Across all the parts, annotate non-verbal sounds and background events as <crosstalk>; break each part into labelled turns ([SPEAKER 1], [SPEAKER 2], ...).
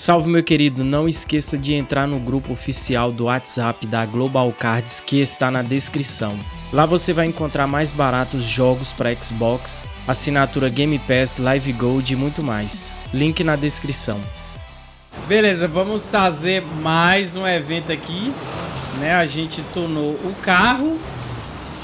[SPEAKER 1] Salve meu querido, não esqueça de entrar no grupo oficial do WhatsApp da Global Cards que está na descrição. Lá você vai encontrar mais baratos jogos para Xbox, assinatura Game Pass, Live Gold e muito mais. Link na descrição. Beleza, vamos fazer mais um evento aqui, né? A gente tornou o carro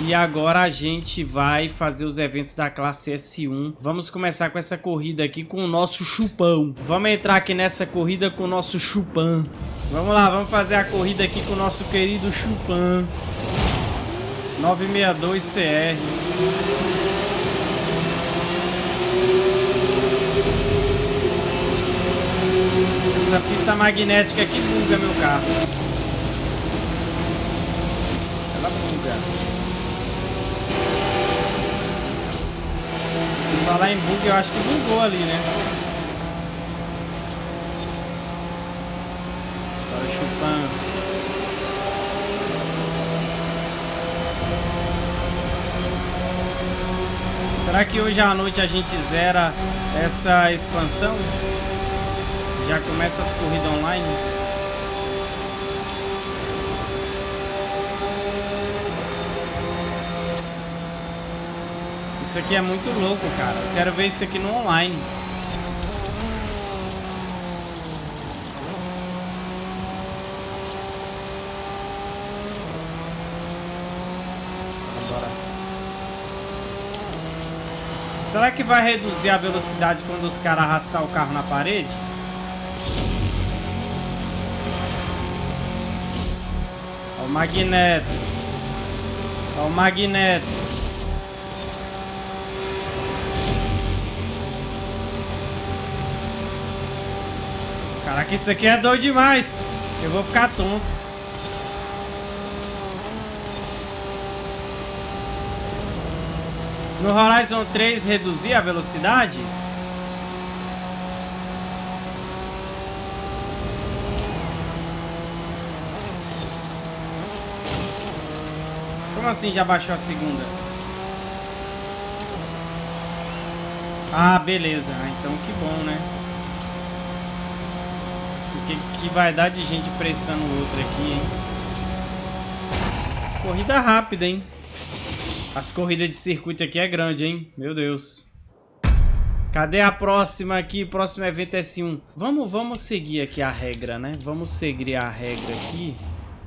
[SPEAKER 1] e agora a gente vai fazer os eventos da classe S1. Vamos começar com essa corrida aqui com o nosso chupão. Vamos entrar aqui nessa corrida com o nosso chupão. Vamos lá, vamos fazer a corrida aqui com o nosso querido chupão. 962CR. Essa pista magnética aqui buga meu carro. Ela buga. Falar em bug, eu acho que bugou ali, né? Tava chupando. Será que hoje à noite a gente zera essa expansão? Já começa as corridas online? Isso aqui é muito louco, cara. Quero ver isso aqui no online. Será que vai reduzir a velocidade quando os caras arrastar o carro na parede? Olha o magneto. Olha o magneto. Caraca, isso aqui é doido demais. Eu vou ficar tonto. No Horizon 3 reduzir a velocidade? Como assim já baixou a segunda? Ah, beleza. Ah, então que bom, né? Que, que vai dar de gente pressando o outro aqui, hein? Corrida rápida, hein? As corridas de circuito aqui é grande, hein? Meu Deus. Cadê a próxima aqui? Próximo evento S1. Vamos, vamos seguir aqui a regra, né? Vamos seguir a regra aqui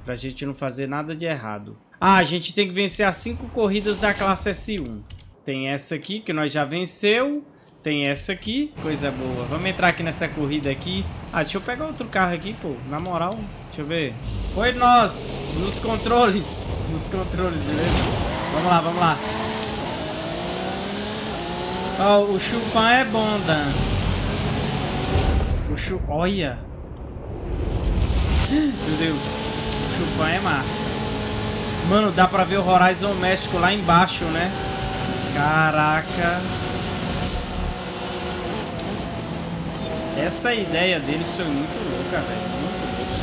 [SPEAKER 1] pra gente não fazer nada de errado. Ah, a gente tem que vencer as cinco corridas da classe S1. Tem essa aqui que nós já venceu. Tem essa aqui, coisa boa. Vamos entrar aqui nessa corrida aqui. Ah, deixa eu pegar outro carro aqui, pô. Na moral, deixa eu ver. Oi, nós, nos controles. Nos controles, beleza? Vamos lá, vamos lá. Ó, oh, o Chupan é bom, Dan. O Chu... Olha. Meu Deus. O Chupan é massa. Mano, dá pra ver o Horizon México lá embaixo, né? Caraca. Essa ideia deles foi muito louca, velho. Muito louca.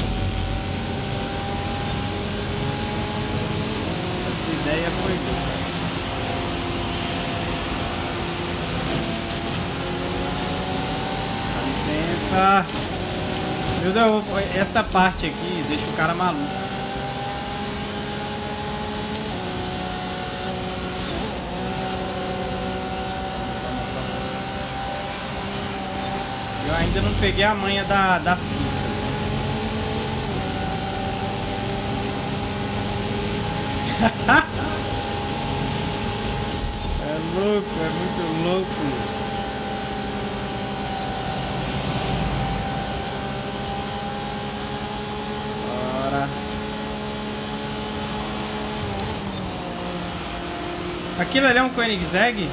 [SPEAKER 1] Essa ideia foi louca. Dá licença. Meu Deus, essa parte aqui deixa o cara maluco. Ainda não peguei a manha da, das pistas. <laughs> é louco, é muito louco. Bora. Aquilo ali é um Koenigsegg?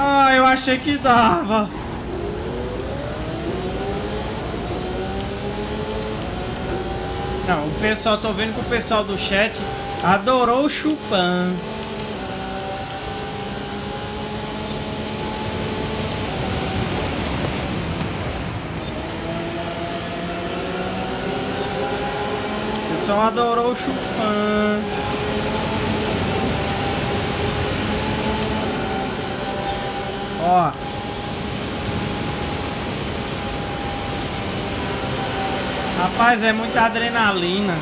[SPEAKER 1] Ah, eu achei que dava. Não, o pessoal, tô vendo que o pessoal do chat adorou o Chupan. pessoal adorou o Chupan. Ó. Rapaz, é muita adrenalina.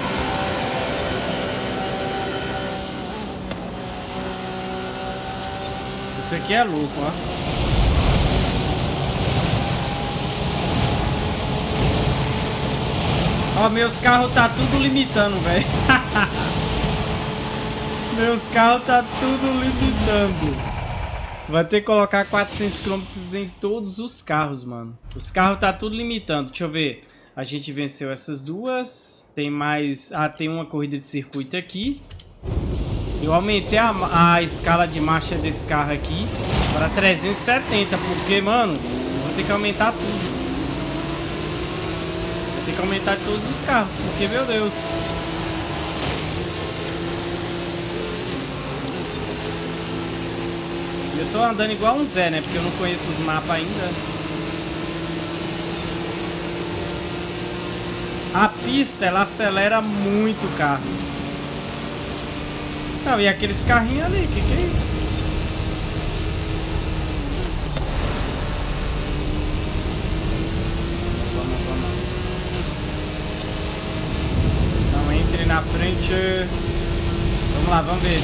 [SPEAKER 1] Isso aqui é louco, ó. Ó, meus carros tá tudo limitando, velho. <laughs> meus carros tá tudo limitando. Vai ter que colocar 400 km em todos os carros, mano. Os carros tá tudo limitando. Deixa eu ver. A gente venceu essas duas. Tem mais... Ah, tem uma corrida de circuito aqui. Eu aumentei a, a escala de marcha desse carro aqui para 370, porque, mano, vou ter que aumentar tudo tem que aumentar todos os carros, porque, meu Deus. Eu tô andando igual um Zé, né? Porque eu não conheço os mapas ainda. A pista, ela acelera muito o carro. Não, e aqueles carrinhos ali, que, que é isso? na frente. Vamos lá, vamos ver.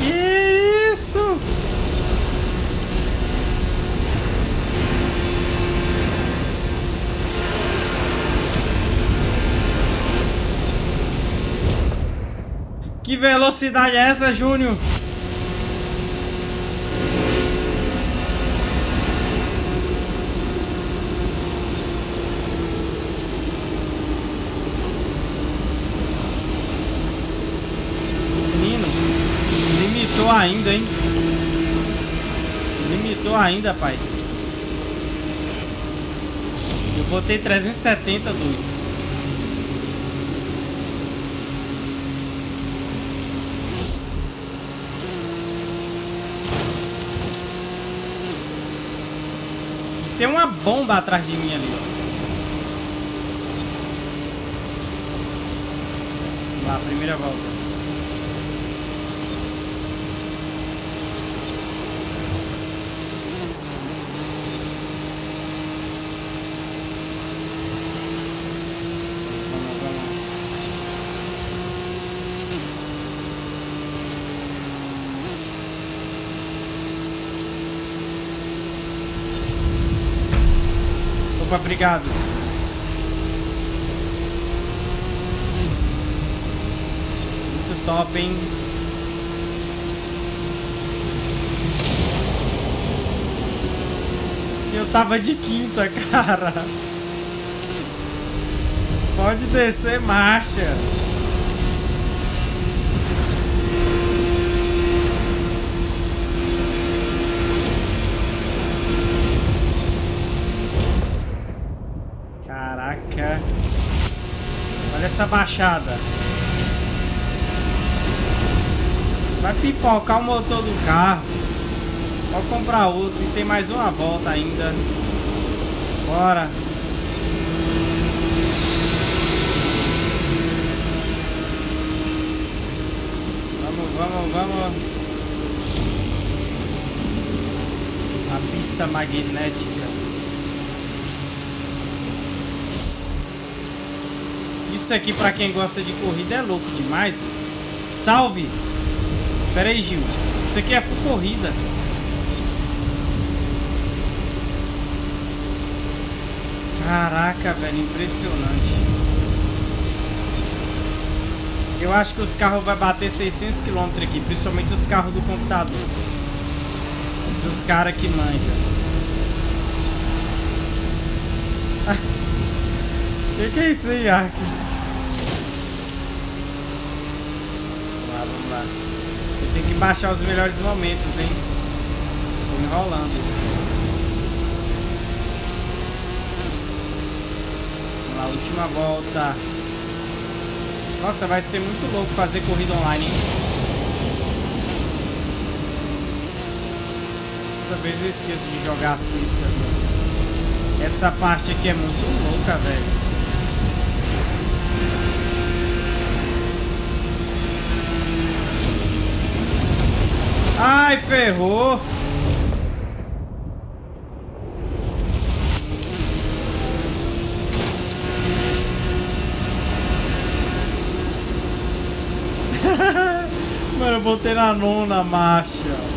[SPEAKER 1] Que isso? Que velocidade é essa, Júnior? ainda, hein? Limitou ainda, pai. Eu botei 370, doido. Tem uma bomba atrás de mim ali. Lá, primeira volta. Obrigado. Muito top, hein? Eu tava de quinta, <laughs> cara. Pode descer marcha. Essa baixada. Vai pipocar o motor do carro. Pode comprar outro e tem mais uma volta ainda. Bora. Vamos, vamos, vamos. A pista magnética. Isso aqui pra quem gosta de corrida é louco demais. Salve! Pera aí, Gil. Isso aqui é full corrida. Caraca, velho. Impressionante. Eu acho que os carros vão bater 600 km aqui. Principalmente os carros do computador. Dos caras que manjam. O <laughs> que, que é isso aí, Ark? lá. Eu tenho que baixar os melhores momentos, hein? Tô enrolando. Vamos lá, última volta. Nossa, vai ser muito louco fazer corrida online. Toda vez eu esqueço de jogar a cesta. Essa parte aqui é muito louca, velho. Ai, ferrou. <laughs> Mano, eu botei na nona marcha.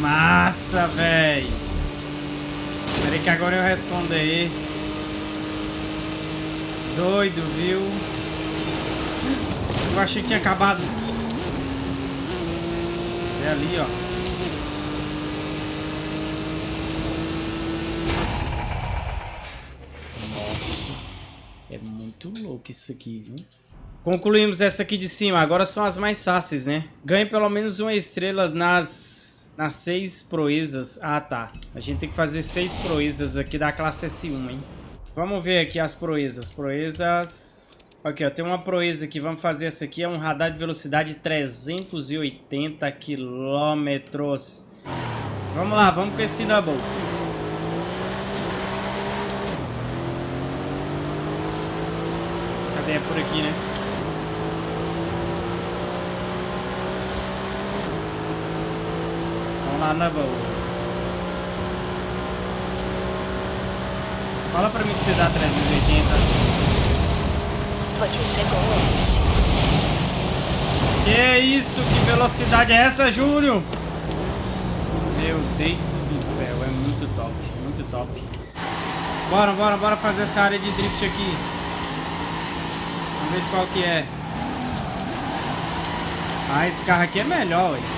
[SPEAKER 1] Massa, velho. Peraí que agora eu respondo aí. Doido, viu? Eu achei que tinha acabado. É ali, ó. Nossa. É muito louco isso aqui, viu? Concluímos essa aqui de cima. Agora são as mais fáceis, né? Ganhe pelo menos uma estrela nas nas seis proezas. Ah, tá. A gente tem que fazer seis proezas aqui da classe S1, hein? Vamos ver aqui as proezas. Proezas... Aqui, ó. Tem uma proeza aqui. Vamos fazer essa aqui. É um radar de velocidade 380 quilômetros. Vamos lá. Vamos com esse double. Cadê? É por aqui, né? Lá na boa. Fala pra mim que você dá 380.
[SPEAKER 2] Você chegou antes.
[SPEAKER 1] Que isso? Que velocidade é essa, Júlio? Meu Deus do céu, é muito top, muito top. Bora, bora, bora fazer essa área de drift aqui. Vamos ver qual que é. Ah, esse carro aqui é melhor, ué.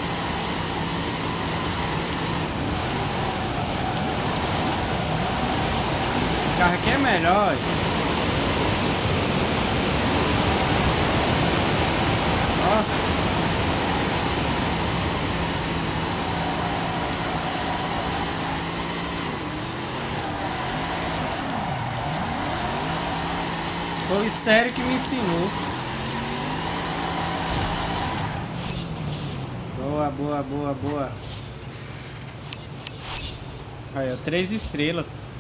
[SPEAKER 1] Carro aqui é melhor. Ó. Foi o estéreo que me ensinou. Boa, boa, boa, boa. Aí, ó, três estrelas.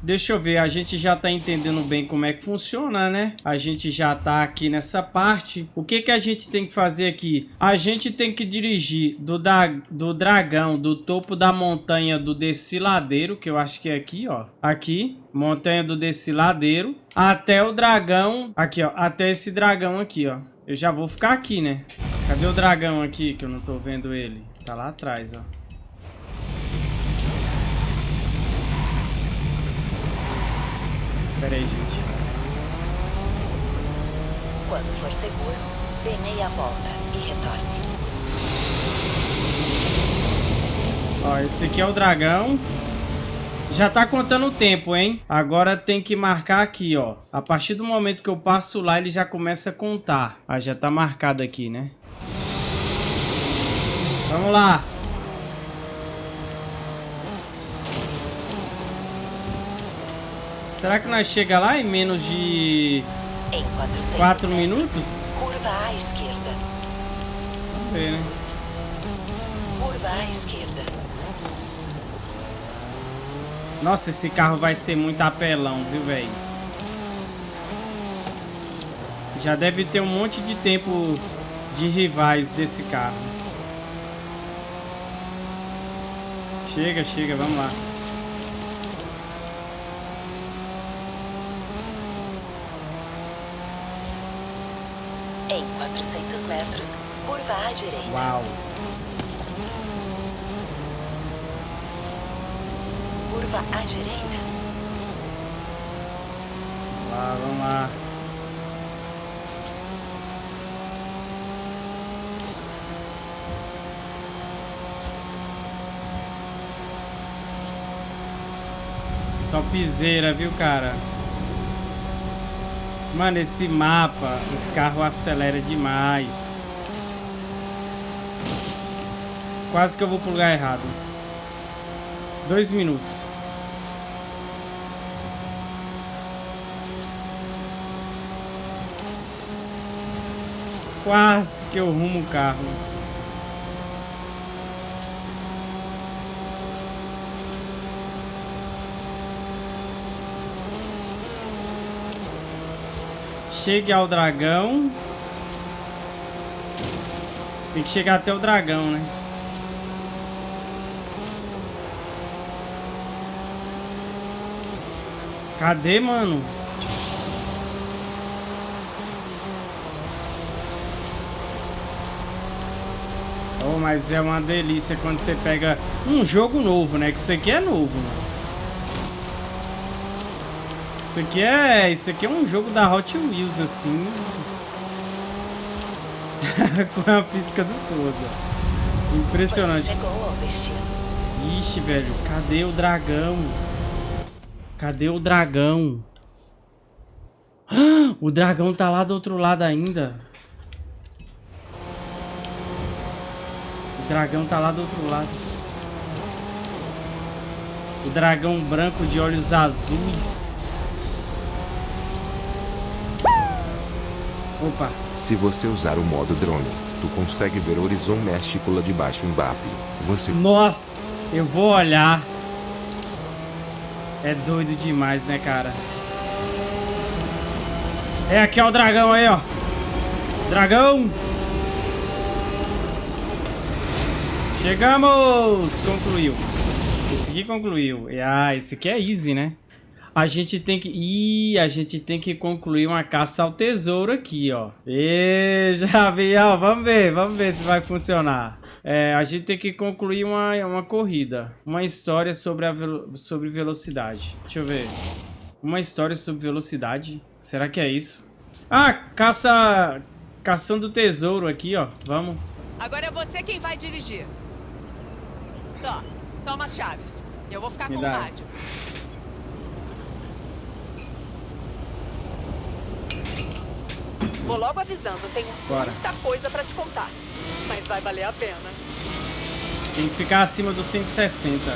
[SPEAKER 1] Deixa eu ver, a gente já tá entendendo bem como é que funciona, né? A gente já tá aqui nessa parte. O que que a gente tem que fazer aqui? A gente tem que dirigir do, da, do dragão, do topo da montanha do desciladeiro, que eu acho que é aqui, ó. Aqui, montanha do desciladeiro, até o dragão, aqui, ó. Até esse dragão aqui, ó. Eu já vou ficar aqui, né? Cadê o dragão aqui, que eu não tô vendo ele? Tá lá atrás, ó. Pera aí, gente.
[SPEAKER 2] Quando for seguro, dê meia volta e retorne.
[SPEAKER 1] Ó, esse aqui é o dragão. Já tá contando o tempo, hein? Agora tem que marcar aqui, ó. A partir do momento que eu passo lá, ele já começa a contar. Ah, já tá marcado aqui, né? Vamos lá. Será que nós chega lá em menos de...
[SPEAKER 2] Em
[SPEAKER 1] 4 minutos?
[SPEAKER 2] Curva à esquerda.
[SPEAKER 1] Vamos ver, né?
[SPEAKER 2] Curva à esquerda.
[SPEAKER 1] Nossa, esse carro vai ser muito apelão, viu, velho? Já deve ter um monte de tempo de rivais desse carro. Chega, chega, vamos lá.
[SPEAKER 2] Em 400 metros, curva à direita.
[SPEAKER 1] Uau!
[SPEAKER 2] Curva à direita.
[SPEAKER 1] Vamos lá, vamos lá. Topzera, viu, cara? Mano, esse mapa, os carros aceleram demais. Quase que eu vou pro lugar errado. Dois minutos. Quase que eu rumo o carro. Chegue ao dragão. Tem que chegar até o dragão, né? Cadê, mano? Oh, mas é uma delícia quando você pega um jogo novo, né? Que isso aqui é novo, mano. Isso aqui é... Isso aqui é um jogo da Hot Wheels, assim. <laughs> Com a física do Forza. Impressionante. Ixi, velho. Cadê o dragão? Cadê o dragão? <gasps> O dragão tá lá do outro lado ainda. O dragão tá lá do outro lado. O dragão branco de olhos azuis. Opa.
[SPEAKER 3] Se você usar o modo drone, tu consegue ver o horizonte México lá de baixo Mbappe. Você...
[SPEAKER 1] Nossa, eu vou olhar. É doido demais, né, cara? É aqui, ó, o dragão aí, ó. Dragão! Chegamos! Concluiu. Esse aqui concluiu. Ah, esse aqui é easy, né? A gente tem que... Ih, a gente tem que concluir uma caça ao tesouro aqui, ó. E já vi, ó. Vamos ver, vamos ver se vai funcionar. É, a gente tem que concluir uma, uma corrida. Uma história sobre, a velo, sobre velocidade. Deixa eu ver. Uma história sobre velocidade. Será que é isso? Ah, caça... Caçando tesouro aqui, ó. Vamos.
[SPEAKER 4] Agora é você quem vai dirigir. Tó, toma as chaves. Eu vou ficar
[SPEAKER 1] Me
[SPEAKER 4] com
[SPEAKER 1] dá.
[SPEAKER 4] o rádio. Vou logo avisando, tenho
[SPEAKER 1] Bora.
[SPEAKER 4] muita coisa pra te contar. Mas vai valer a pena.
[SPEAKER 1] Tem que ficar acima dos 160.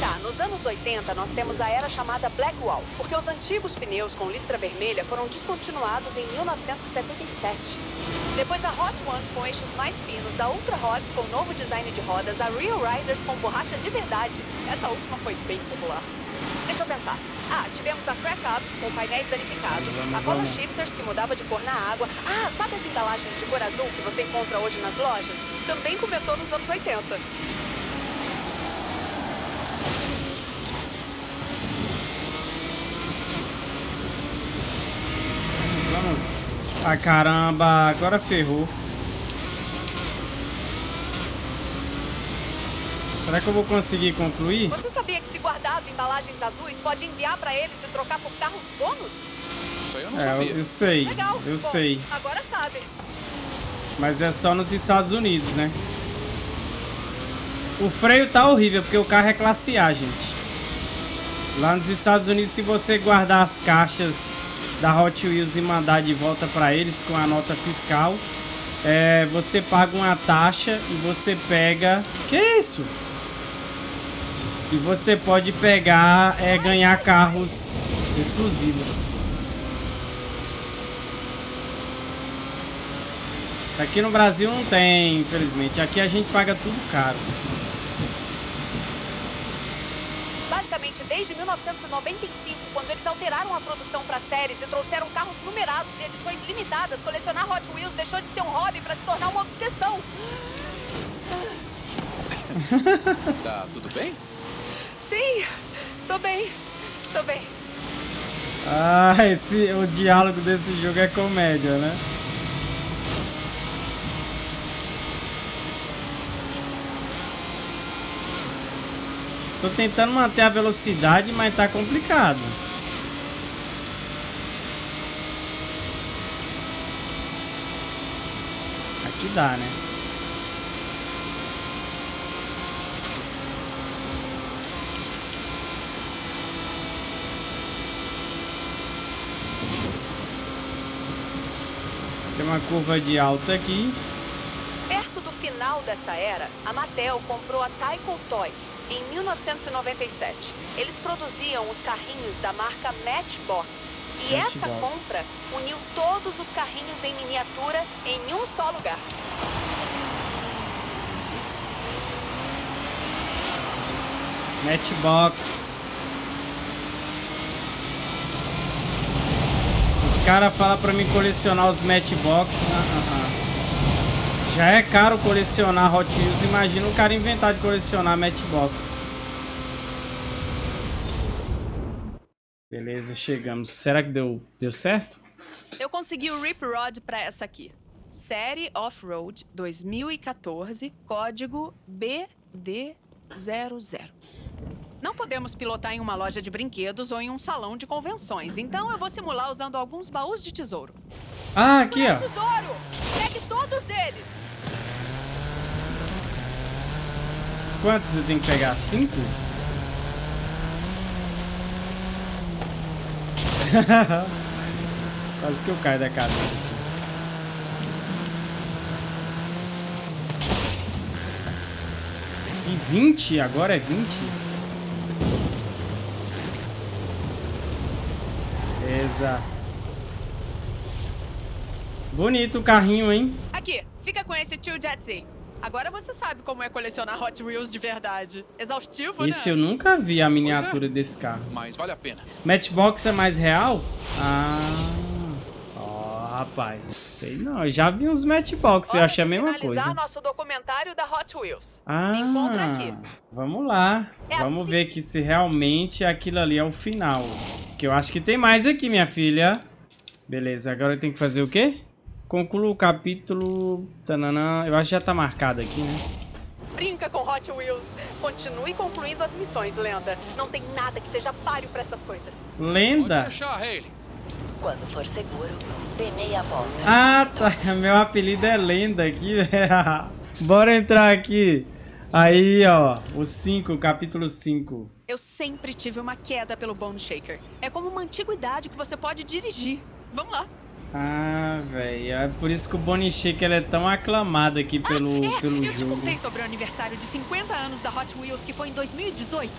[SPEAKER 4] Tá, nos anos 80 nós temos a era chamada Blackwall, porque os antigos pneus com listra vermelha foram descontinuados em 1977. Depois a Hot Ones com eixos mais finos, a Ultra Hots com novo design de rodas, a Real Riders com borracha de verdade. Essa última foi bem popular. Deixa eu pensar. Ah, tivemos a Crack Ups com painéis danificados, a
[SPEAKER 1] vamos.
[SPEAKER 4] Shifters que mudava de cor na água. Ah, sabe as embalagens de cor azul que você encontra hoje nas lojas? Também começou nos anos 80.
[SPEAKER 1] Vamos, vamos. Ah, caramba. Agora ferrou. Será que eu vou conseguir concluir?
[SPEAKER 4] Você sabia que se guardar as embalagens azuis pode enviar pra eles e trocar por carros bônus?
[SPEAKER 5] Isso aí eu não
[SPEAKER 1] É,
[SPEAKER 5] sabia.
[SPEAKER 1] eu, eu sei.
[SPEAKER 4] Legal.
[SPEAKER 1] Eu
[SPEAKER 4] Bom,
[SPEAKER 1] sei.
[SPEAKER 4] Agora sabe.
[SPEAKER 1] Mas é só nos Estados Unidos, né? O freio tá horrível, porque o carro é classe A, gente. Lá nos Estados Unidos, se você guardar as caixas da Hot Wheels e mandar de volta para eles com a nota fiscal, é, você paga uma taxa e você pega... Que isso? E você pode pegar, é, ganhar carros exclusivos. Aqui no Brasil não tem, infelizmente. Aqui a gente paga tudo caro.
[SPEAKER 4] Basicamente, desde 1995, quando eles alteraram a produção para séries e trouxeram carros numerados e edições limitadas, colecionar Hot Wheels deixou de ser um hobby para se tornar uma obsessão. <laughs>
[SPEAKER 5] Tá tudo bem?
[SPEAKER 4] Sim, tô bem, tô bem.
[SPEAKER 1] Ah, esse, o diálogo desse jogo é comédia, né? Tô tentando manter a velocidade, mas tá complicado. Aqui dá, né? Uma curva de alta aqui.
[SPEAKER 4] Perto do final dessa era, a Mattel comprou a Tyco Toys em 1997. Eles produziam os carrinhos da marca Matchbox. E essa
[SPEAKER 1] Matchbox.
[SPEAKER 4] compra uniu todos os carrinhos em miniatura em um só lugar.
[SPEAKER 1] Matchbox. Os caras falam pra mim colecionar os Matchbox. Já é caro colecionar Hot Wheels. Imagina o cara inventar de colecionar Matchbox. Beleza, chegamos. Será que deu, deu certo?
[SPEAKER 4] Eu consegui o Rip Rod pra essa aqui. Série Off-Road 2014, código BD00. Não podemos pilotar em uma loja de brinquedos ou em um salão de convenções, então eu vou simular usando alguns baús de tesouro.
[SPEAKER 1] Ah, aqui, ó.
[SPEAKER 4] Tesouro! Pegue todos eles!
[SPEAKER 1] Quantos você tem que pegar? Cinco? <laughs> Quase que eu caio da cadeira. E 20? Agora é 20? Beleza. Bonito o carrinho, hein?
[SPEAKER 4] Aqui, fica com esse tio Jetsy. Agora você sabe como é colecionar Hot Wheels de verdade. Exaustivo,
[SPEAKER 1] Esse
[SPEAKER 4] né?
[SPEAKER 1] eu nunca vi a miniatura desse carro.
[SPEAKER 5] Mas vale a pena.
[SPEAKER 1] Matchbox é mais real? Ah. Rapaz. Sei não. Eu já vi uns Matchbox. Eu
[SPEAKER 4] Hora
[SPEAKER 1] achei a mesma coisa.
[SPEAKER 4] nosso documentário da Hot Wheels.
[SPEAKER 1] Ah.
[SPEAKER 4] Me encontra aqui.
[SPEAKER 1] Vamos lá.
[SPEAKER 4] É
[SPEAKER 1] Vamos
[SPEAKER 4] assim.
[SPEAKER 1] ver aqui se realmente aquilo ali é o final. Que eu acho que tem mais aqui, minha filha. Beleza, agora eu tenho que fazer o quê? Conclua o capítulo. Tananã. Eu acho que já tá marcado aqui, né?
[SPEAKER 4] Brinca com Hot Wheels. Continue concluindo as missões, lenda. Não tem nada que seja páreo pra essas coisas.
[SPEAKER 5] Pode
[SPEAKER 1] Lenda.
[SPEAKER 5] deixar, Hayley.
[SPEAKER 2] Quando for seguro, dê meia volta.
[SPEAKER 1] Ah, tá. <laughs> Meu apelido é Lenda aqui. <laughs> Bora entrar aqui. Aí, ó. O 5, capítulo 5.
[SPEAKER 4] Eu sempre tive uma queda pelo Bone Shaker. É como uma antiguidade que você pode dirigir. Vamos lá.
[SPEAKER 1] Ah, velho. É por isso que o Bonnie Shaker é tão aclamado aqui pelo,
[SPEAKER 4] é,
[SPEAKER 1] pelo
[SPEAKER 4] eu te
[SPEAKER 1] jogo.
[SPEAKER 4] contei sobre o aniversário de 50 anos da Hot Wheels que foi em 2018.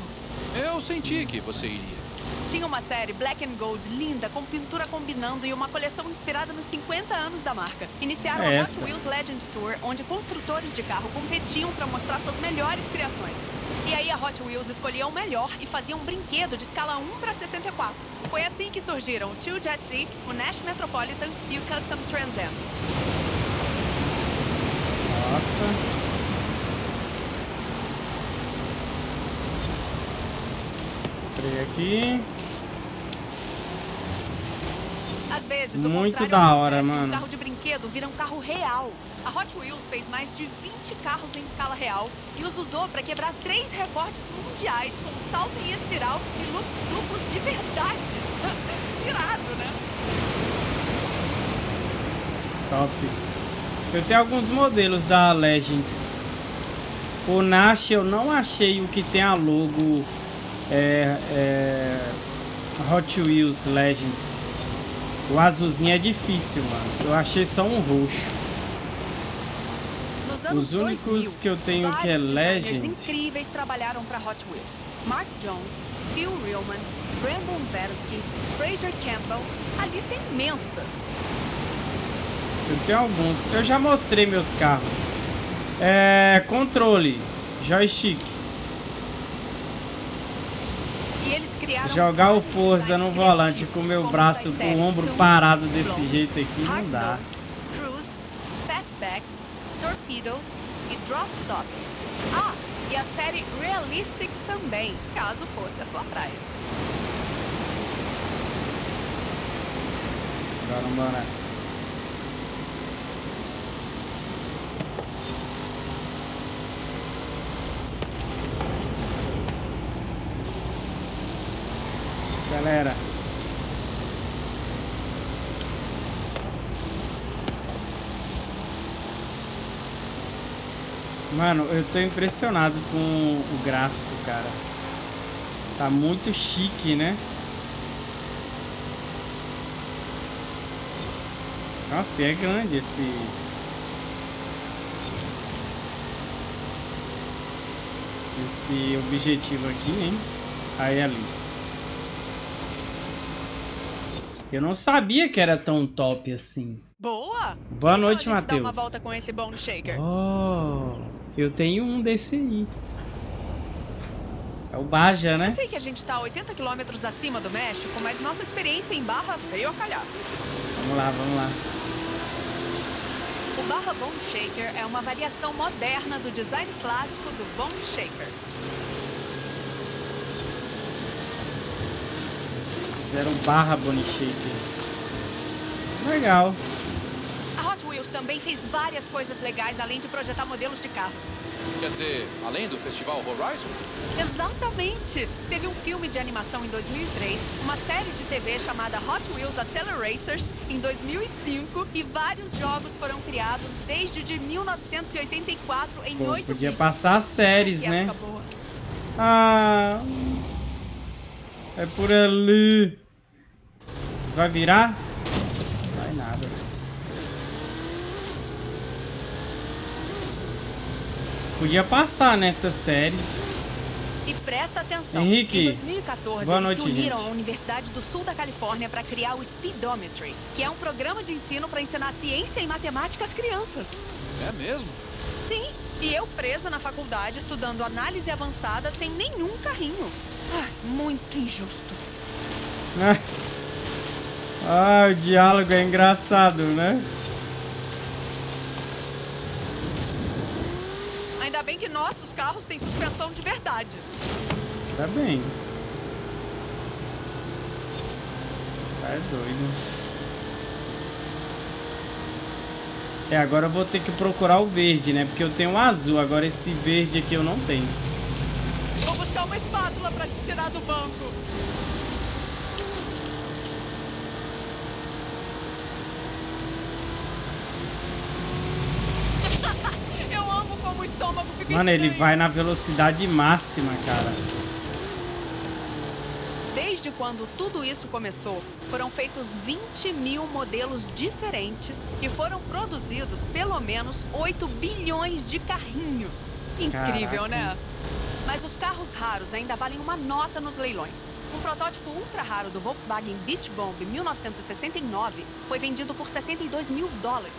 [SPEAKER 5] Eu senti que você iria.
[SPEAKER 4] Tinha uma série Black and Gold linda, com pintura combinando e uma coleção inspirada nos 50 anos da marca. Iniciaram
[SPEAKER 1] É
[SPEAKER 4] a. Hot Wheels Legends Tour, onde construtores de carro competiam para mostrar suas melhores criações. E aí a Hot Wheels escolhia o melhor e fazia um brinquedo de escala 1 para 64. Foi assim que surgiram o Tio Jet Z, o Nash Metropolitan e o Custom Trans Am.
[SPEAKER 1] Nossa. Entrei aqui.
[SPEAKER 4] Às vezes,
[SPEAKER 1] Muito da hora, mano.
[SPEAKER 4] Um carro de brinquedo vira um carro real. A Hot Wheels fez mais de 20 carros em escala real e os usou para quebrar três recordes mundiais com salto em espiral e loops duplos de verdade. <laughs> Irado, né?
[SPEAKER 1] Top. Eu tenho alguns modelos da Legends. O Nash eu não achei o que tem a logo é, é, Hot Wheels Legends. O azulzinho é difícil, mano. Eu achei só um roxo. Os únicos
[SPEAKER 4] 2000,
[SPEAKER 1] que eu tenho que é Legend.
[SPEAKER 4] incríveis trabalharam para Hot Wheels. Mark Jones, Phil Reilman, Brandon Versky, Fraser Campbell. A lista é imensa.
[SPEAKER 1] Eu tenho alguns. Eu já mostrei meus carros. É, controle, joystick.
[SPEAKER 4] E eles criaram
[SPEAKER 1] Jogar o Forza no volante com o meu braço, com o ombro parado desse jeito aqui, não dá.
[SPEAKER 4] Fatbacks, Torpedoes e Drop Tops. Ah, e a série Realistics também, caso fosse a sua praia.
[SPEAKER 1] Bora, bora. Acelera. Mano, eu tô impressionado com o gráfico, cara. Tá muito chique, né? Nossa, é grande esse. esse objetivo aqui, hein? Aí ali. Eu não sabia que era tão top assim.
[SPEAKER 4] Boa!
[SPEAKER 1] Boa
[SPEAKER 4] Então
[SPEAKER 1] noite,
[SPEAKER 4] dá uma
[SPEAKER 1] Matheus.
[SPEAKER 4] volta com esse Bone Shaker.
[SPEAKER 1] Oh, eu tenho um desse aí. É o Baja,
[SPEAKER 4] Eu
[SPEAKER 1] né?
[SPEAKER 4] sei que a gente tá a 80 quilômetros acima do México, mas nossa experiência em Barra veio a calhar.
[SPEAKER 1] Vamos lá, vamos lá.
[SPEAKER 4] O Barra Bone Shaker é uma variação moderna do design clássico do Bone Shaker.
[SPEAKER 1] Fizeram barra Bonnie Shaker. Legal.
[SPEAKER 4] A Hot Wheels também fez várias coisas legais além de projetar modelos de carros.
[SPEAKER 5] Quer dizer, além do Festival Horizon?
[SPEAKER 4] Exatamente! Teve um filme de animação em 2003, uma série de TV chamada Hot Wheels Acceleracers em 2005 e vários jogos foram criados desde de 1984 em
[SPEAKER 1] Pô,
[SPEAKER 4] oito
[SPEAKER 1] podia
[SPEAKER 4] bits.
[SPEAKER 1] passar as séries, né?
[SPEAKER 4] boa.
[SPEAKER 1] Ah. É por ali. Vai virar? Vai nada. Podia passar nessa série.
[SPEAKER 4] E presta atenção.
[SPEAKER 1] Henrique,
[SPEAKER 4] em 2014,
[SPEAKER 1] boa
[SPEAKER 4] eles
[SPEAKER 1] noite,
[SPEAKER 4] se uniram
[SPEAKER 1] gente.
[SPEAKER 4] à Universidade do Sul da Califórnia para criar o Speedometry, que é um programa de ensino para ensinar ciência e matemática às crianças.
[SPEAKER 5] É mesmo?
[SPEAKER 4] Sim, e eu presa na faculdade estudando análise avançada sem nenhum carrinho. Ai, muito injusto.
[SPEAKER 1] Ah, o diálogo é engraçado, né?
[SPEAKER 4] Ainda bem que nossos carros têm suspensão de verdade.
[SPEAKER 1] Tá bem. Tá é doido. É, agora eu vou ter que procurar o verde, né? Porque eu tenho um azul, agora esse verde aqui eu não tenho.
[SPEAKER 4] Vou buscar uma espátula para te tirar do banco. <laughs> Eu amo como o estômago fica
[SPEAKER 1] Mano, ele vai na velocidade máxima, cara.
[SPEAKER 4] Desde quando tudo isso começou, foram feitos 20 mil modelos diferentes e foram produzidos pelo menos 8 bilhões de carrinhos. Incrível,
[SPEAKER 1] Caraca.
[SPEAKER 4] né? Mas os carros raros ainda valem uma nota nos leilões. Um protótipo ultra raro do Volkswagen Beach Bomb 1969 foi vendido por 72 mil dólares.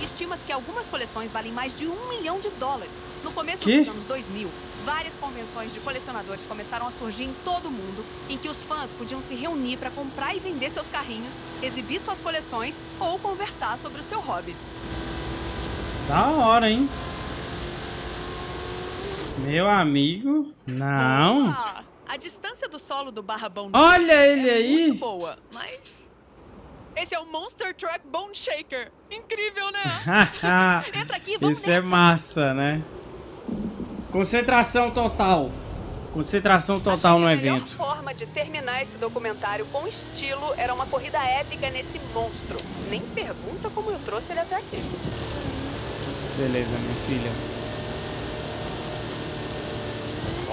[SPEAKER 4] E estima-se que algumas coleções valem mais de um milhão de dólares. No começo
[SPEAKER 1] Que?
[SPEAKER 4] dos anos 2000, várias convenções de colecionadores começaram a surgir em todo o mundo, em que os fãs podiam se reunir para comprar e vender seus carrinhos, exibir suas coleções ou conversar sobre o seu hobby.
[SPEAKER 1] Da hora, hein? Meu amigo. Não.
[SPEAKER 4] Ah, a distância do solo do Barra Bone
[SPEAKER 1] Olha
[SPEAKER 4] Shaker
[SPEAKER 1] ele
[SPEAKER 4] é
[SPEAKER 1] aí.
[SPEAKER 4] muito boa, mas... Esse é o Monster Truck Bone Shaker. Incrível, né? <laughs> Entra aqui, vamos
[SPEAKER 1] Isso é
[SPEAKER 4] nessa.
[SPEAKER 1] massa, né? Concentração total. Concentração total no
[SPEAKER 4] a
[SPEAKER 1] evento.
[SPEAKER 4] melhor forma de terminar esse documentário com estilo era uma corrida épica nesse monstro. Nem pergunta como eu trouxe ele até aqui.
[SPEAKER 1] Beleza, minha filha.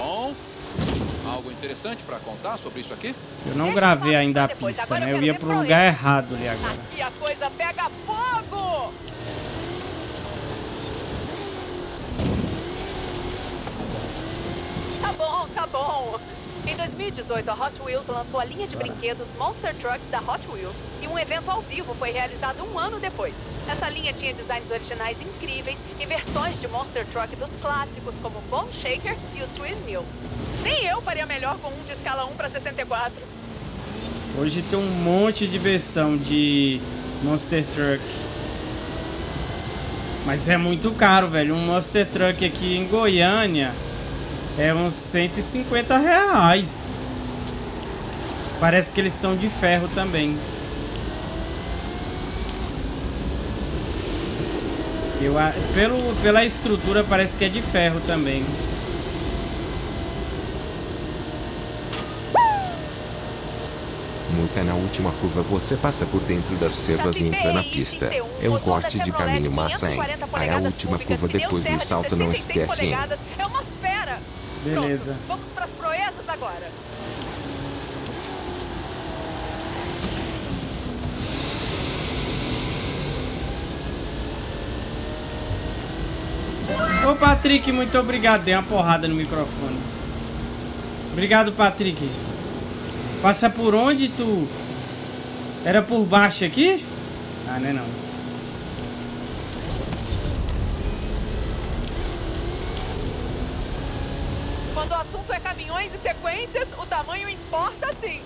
[SPEAKER 5] Bom, algo interessante pra contar sobre isso aqui?
[SPEAKER 1] Eu não gravei ainda a pista, né?
[SPEAKER 4] eu
[SPEAKER 1] ia pro lugar errado ali agora.
[SPEAKER 4] Aqui a coisa pega fogo! Tá bom, tá bom. Em 2018, a Hot Wheels lançou a linha de brinquedos Monster Trucks da Hot Wheels e um evento ao vivo foi realizado um ano depois. Essa linha tinha designs originais incríveis e versões de Monster Truck dos clássicos como o Bone Shaker e o Twin Mill. Nem eu faria melhor com um de escala 1 para 64.
[SPEAKER 1] Hoje tem um monte de versão de Monster Truck. Mas é muito caro, velho. Um Monster Truck aqui em Goiânia é uns 150 reais. Parece que eles são de ferro também. Eu, a- pelo, pela estrutura parece que é de ferro também.
[SPEAKER 3] Muta na última curva você passa por dentro das cercas e entra na pista. É um corte de caminho massa, hein? Aí a última curva depois do salto não esquece, hein?
[SPEAKER 1] Beleza.
[SPEAKER 4] Pronto, vamos pras proezas agora.
[SPEAKER 1] Ô, Patrick, muito obrigado. Dei uma porrada no microfone. Obrigado, Patrick. Passa por onde tu... Era por baixo aqui? Ah, não é não.
[SPEAKER 4] Quando o assunto é caminhões e sequências, o tamanho importa sim.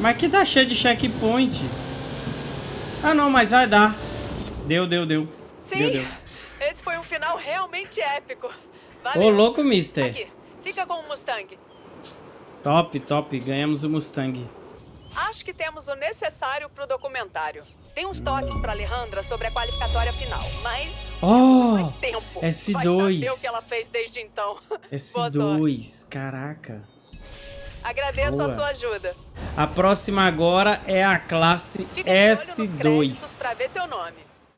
[SPEAKER 1] Mas aqui tá cheio de checkpoint. Ah, não, mas vai dar. Deu, deu, deu.
[SPEAKER 4] Sim,
[SPEAKER 1] deu, deu.
[SPEAKER 4] esse foi um final realmente épico. Valeu.
[SPEAKER 1] Ô, louco, mister.
[SPEAKER 4] Aqui, fica com o Mustang.
[SPEAKER 1] Top, top. Ganhamos o Mustang.
[SPEAKER 4] Acho que temos o necessário pro documentário. Tem uns toques pra Alejandra sobre a qualificatória final, mas...
[SPEAKER 1] Oh,
[SPEAKER 4] tempo.
[SPEAKER 1] S2.
[SPEAKER 4] Vai saber o que ela fez desde então. <laughs> Boa sorte.
[SPEAKER 1] S2, caraca.
[SPEAKER 4] Agradeço
[SPEAKER 1] Boa.
[SPEAKER 4] a sua ajuda.
[SPEAKER 1] A próxima agora é a classe
[SPEAKER 4] Fica de olho nos
[SPEAKER 1] S2.
[SPEAKER 4] créditos pra ver seu nome.